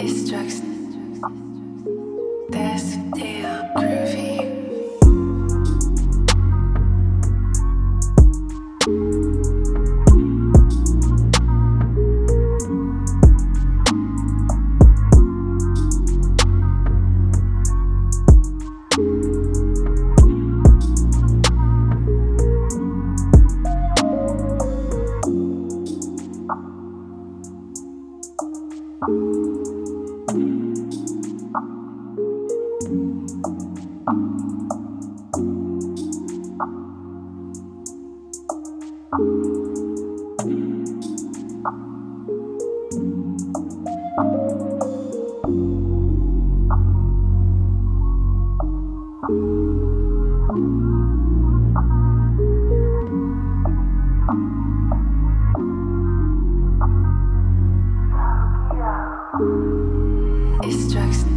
Instruction. Desk. Destruction.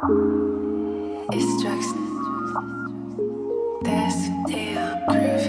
Destruction. That's deal groovy.